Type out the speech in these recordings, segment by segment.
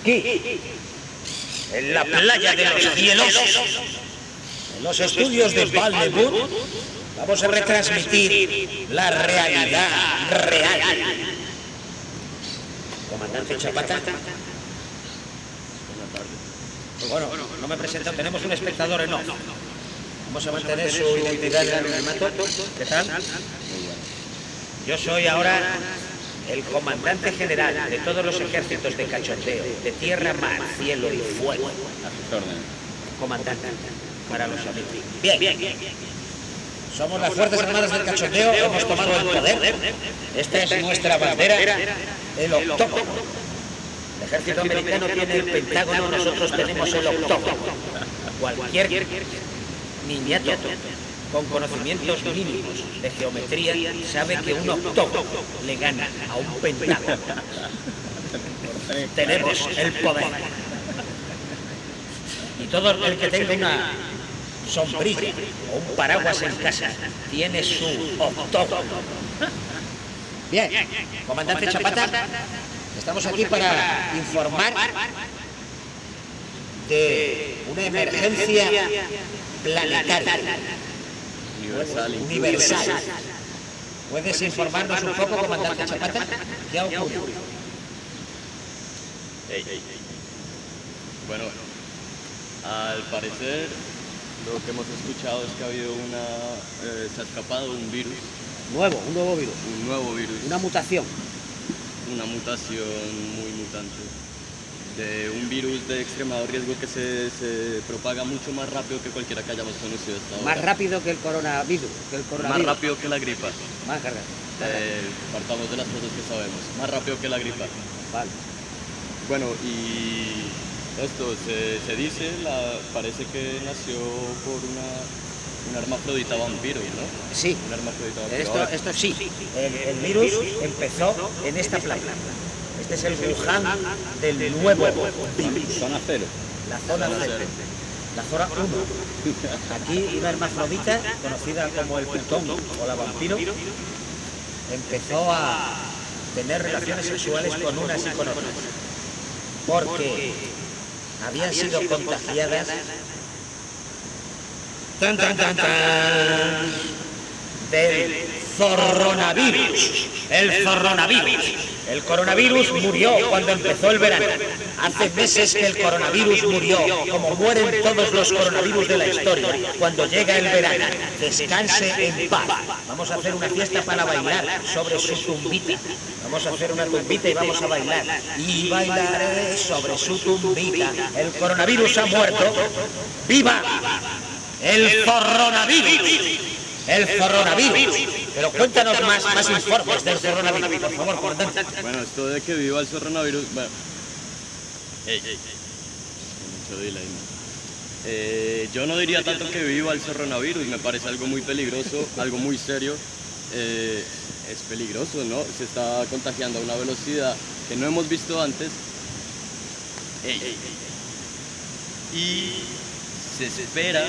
Aquí, en la playa de los cielos, en los estudios de Vallewood, vamos a retransmitir la realidad real. Comandante Chapata. Bueno, no me presento, tenemos un espectador en Vamos a mantener su identidad en el. ¿Qué tal? Yo soy ahora el comandante general de todos los ejércitos de cachondeo, de tierra, mar, cielo y fuego. Comandante, para los amigos. Bien, bien, bien. Somos las Fuerzas Armadas del Cachondeo, hemos tomado el poder. Esta es nuestra bandera, el octógono. El ejército americano tiene el pentágono, nosotros tenemos el octógono. Cualquier niñato con conocimientos mínimos de geometría sabe que un octógono le gana a un pentágono. Tenemos el poder. Y todo el que tenga una sombrilla o un paraguas en casa tiene su octógono. Bien, comandante Chapata, estamos aquí para informar de una emergencia planetaria universal. ¿Puedes informarnos un poco, comandante Chapata? ¿Qué ha ocurrido? Bueno, al parecer lo que hemos escuchado es que ha habido una... Eh, se ha escapado un virus. Nuevo, un nuevo virus. Un nuevo virus. Una mutación. Una mutación muy mutante de un virus de extremado riesgo que se, propaga mucho más rápido que cualquiera que hayamos conocido hasta ahora. Más rápido que el coronavirus. Que el coronavirus. Más rápido que la gripa. Más cargado. Eh, partamos de las cosas que sabemos. Más rápido que la gripa. Vale. Bueno, y esto se, dice, la, parece que nació por una, un hermafrodita vampiro, ¿no? Sí. Un hermafrodita vampiro. Esto, esto sí. El, el virus empezó en esta playa. Este es el Wuhan del nuevo virus. Zona cero. La zona cero. La zona 1. Aquí una hermafrodita, conocida como el putón o la vampiro, empezó a tener relaciones sexuales con unas y con otras. Porque habían sido contagiadas tan, tan, tan, tan, del coronavirus. El coronavirus. El coronavirus murió cuando empezó el verano. Hace meses que el coronavirus murió, como mueren todos los coronavirus de la historia, cuando llega el verano. Descanse en paz. Vamos a hacer una fiesta para bailar sobre su tumbita. Vamos a hacer una tumbita y vamos a bailar. Y bailaré sobre su tumbita. El coronavirus ha muerto. ¡Viva el coronavirus! El coronavirus. Pero cuéntanos más, más informes del coronavirus, por favor, comandante. Bueno, esto de que viva el coronavirus... Bueno. Ey, ey, Mucho delay, eh, yo no diría tanto que viva el coronavirus, me parece algo muy peligroso, algo muy serio. Eh, es peligroso, ¿no? Se está contagiando a una velocidad que no hemos visto antes. Ey, y se espera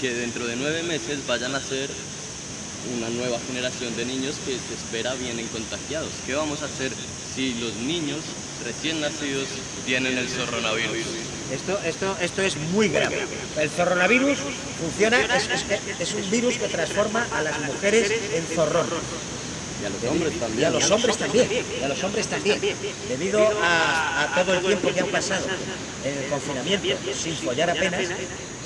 que dentro de nueve meses vayan a ser una nueva generación de niños que se espera vienen contagiados. ¿Qué vamos a hacer si los niños recién nacidos tienen el coronavirus? Esto, esto, esto es muy grave. El coronavirus funciona, es, un virus que transforma a las mujeres en zorrón. Y a los hombres también. Y a los hombres también. Y a los hombres también. Debido a, a todo el tiempo que han pasado en el confinamiento sin follar apenas,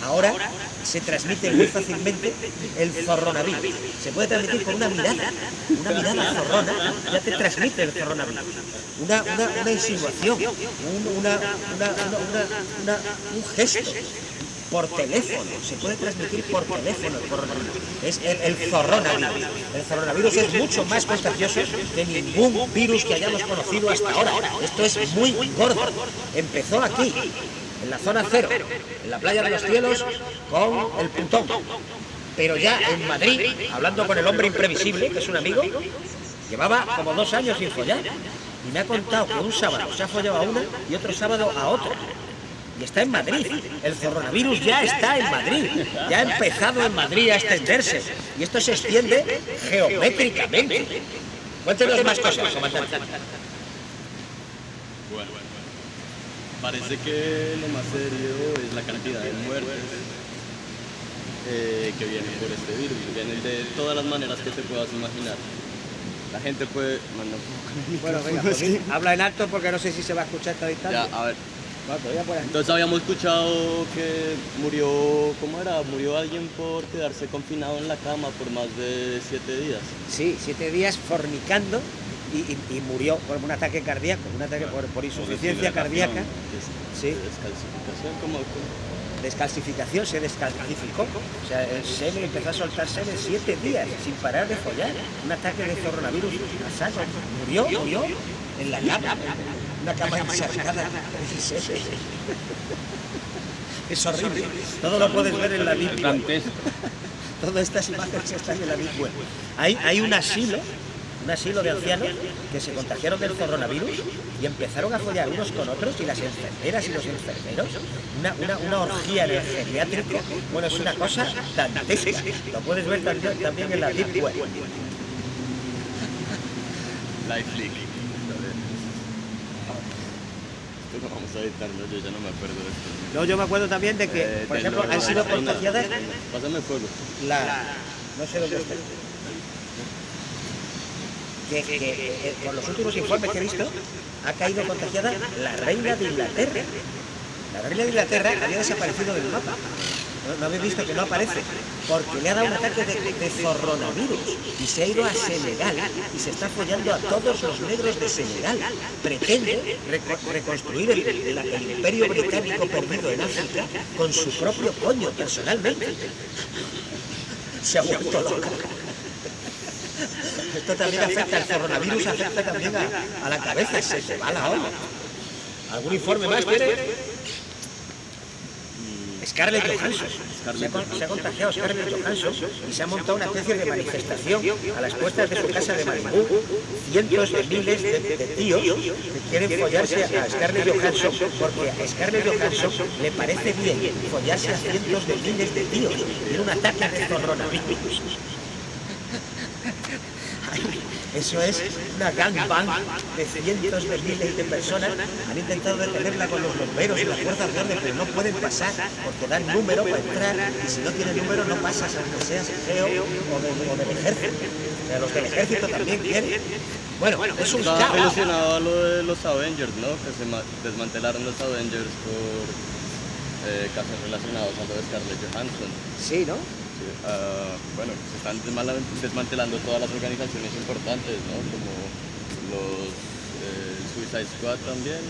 ahora se transmite muy fácilmente el zorronavirus. Se puede transmitir con una mirada, una mirada zorrona, ya te transmite el zorronavirus. Una, una, insinuación, un, una, un gesto, por teléfono, se puede transmitir por teléfono el coronavirus. Es el, el zorronavirus. El zorronavirus es mucho más contagioso que ningún virus que hayamos conocido hasta ahora. Esto es muy gordo. Empezó aquí, en la zona cero, en la playa de los cielos, con el puntón. Pero ya en Madrid, hablando con el hombre imprevisible, que es un amigo, llevaba como dos años sin follar. Y me ha contado que un sábado se ha follado a una y otro sábado a otra. Y está en Madrid. El coronavirus ya está en Madrid. Ya ha empezado en Madrid a extenderse. Y esto se extiende geométricamente. Cuéntenos más cosas, comandante. Parece que lo más serio es la cantidad de muertes eh, que vienen por este virus. Vienen de todas las maneras que te puedas imaginar. La gente puede... Bueno, Bueno, venga, pues, habla en alto porque no sé si se va a escuchar esta distancia. Ya, a ver. Pues. Entonces habíamos escuchado que murió, ¿cómo era? Murió alguien por quedarse confinado en la cama por más de siete días. Sí, siete días fornicando y, y- y murió por un ataque cardíaco, un ataque por, por insuficiencia cardíaca, Des- Sí. Descalcificación, ¿cómo? cómo? descalcificación, se descalcificó. O sea, el semen empezó a soltar semen siete días sin parar de follar. Un ataque de coronavirus saco. Murió, murió en la cama, una cama encharcada. Es horrible. Todo lo puedes ver en la Deep. Todas estas imágenes están en la Deep Web. Hay, hay un asilo, un asilo de ancianos que se contagiaron del coronavirus y empezaron a follar unos con otros y las enfermeras y los enfermeros. Una, una, una orgía el geriátrico. Bueno, es una cosa dantesca. Lo puedes ver también, también en la Deep Web. Esto lo vamos a editar, ¿no? Yo ya no me acuerdo de esto. No, yo me acuerdo también de que, Eh, por de ejemplo, lo- han sido contagiadas Pásame fuego. la... No sé dónde está. Que, que, eh, con los últimos informes que he visto, ha caído contagiada la reina de Inglaterra. La reina de Inglaterra había desaparecido del mapa. ¿No, habéis visto que no aparece? Porque le ha dado un ataque de, de zorronavirus y se ha ido a Senegal y se está follando a todos los negros de Senegal. Pretende reco- reconstruir el imperio británico perdido en África con su propio coño, personalmente. Se ha vuelto loca. Esto también afecta, el coronavirus afecta también a, a la cabeza, se te va la olla. ¿Algún informe más quiere? Scarlett Johansson. Se ha, con- se ha contagiado Scarlett Johansson y se ha montado una especie de manifestación a las puertas de su casa de Malibú. Cientos de miles de, de tíos que quieren follarse a Scarlett Johansson porque a Scarlett Johansson le parece bien follarse a cientos de miles de tíos. Tiene un ataque de coronavirus. Eso es una gangbang de cientos de miles de personas. Han intentado detenerla con los bomberos y las fuerzas de orden, pero no pueden pasar porque dan número para entrar y si no tienen número no pasas aunque seas geo o, de- o del ejército. O sea, los del ejército también quieren. Bueno, es un Estaba relacionado a lo de los Avengers, ¿no? Que se ma- desmantelaron los Avengers por eh, casos relacionados a lo de Scarlett Johansson. Sí, ¿no? Ah, bueno, se están desmantelando todas las organizaciones importantes, ¿no? Como los eh, Suicide Squad también.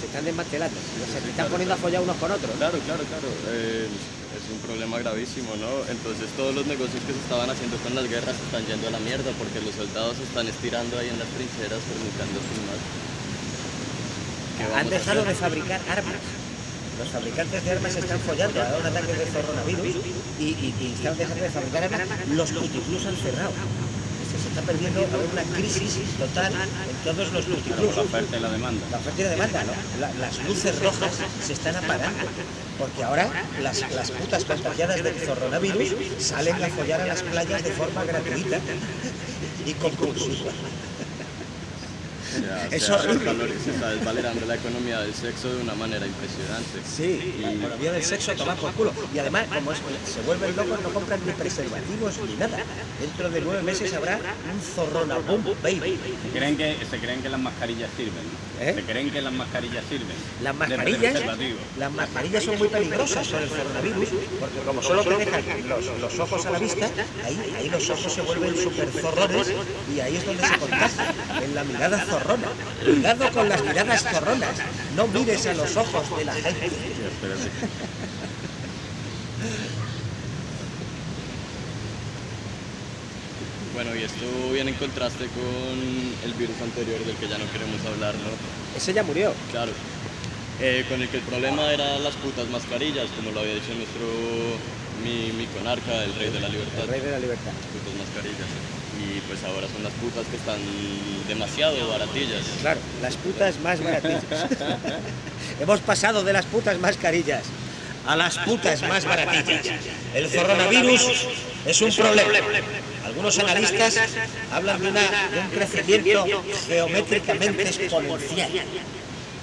Se están desmantelando. Se están poniendo a follar unos con otros. Claro, claro, claro. eh, es un problema gravísimo, ¿no? Entonces todos los negocios que se estaban haciendo con las guerras se están yendo a la mierda porque los soldados se están estirando ahí en las trincheras, fornicando sin más. ¿Qué Han dejado de fabricar armas. Los fabricantes de armas están follando a un ataque de coronavirus y, y, y están dejando de fabricar armas. Los puticlus han cerrado. Se, está perdiendo una crisis total en todos los puticlus. La oferta y la demanda. La oferta y la demanda, ¿no? La- las luces rojas se están apagando. Porque ahora las, las putas contagiadas del coronavirus salen a follar a las playas de forma gratuita y compulsiva. Ya, Es se ha horrible. desvalor- Se está desvalorando la economía del sexo de una manera impresionante. Sí, la economía del sexo toma por culo. Y además, como es- se vuelven locos, no compran ni preservativos ni nada. Dentro de nueve meses habrá un zorrona boom, baby. Se creen que, se creen que las mascarillas sirven. ¿Eh? Se creen que las mascarillas sirven. Las mascarillas, las mascarillas son muy peligrosas con el coronavirus, porque como solo te dejan los, los ojos a la vista, ahí, ahí los ojos se vuelven súper zorrones y ahí es donde se contagia, en la mirada zorrona. Cuidado con las miradas zorronas, no mires a los ojos de la gente. Bueno, y esto viene en contraste con el virus anterior del que ya no queremos hablar, ¿no? Ese ya murió. Claro. Eh, con el que el problema era las putas mascarillas, como lo había dicho nuestro, mi, mi conarca, el rey de la libertad. El rey de la libertad. Putas mascarillas. Y pues ahora son las putas que están demasiado baratillas. Claro, las putas más baratillas. Hemos pasado de las putas mascarillas a las putas más baratillas. El coronavirus es un problema. Algunos analistas hablan de, una- de un crecimiento geométricamente exponencial.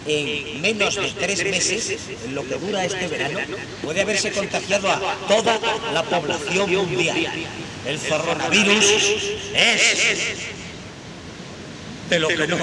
En menos de tres meses, en lo que dura este verano, puede haberse contagiado a toda la población mundial. El coronavirus es de lo que no.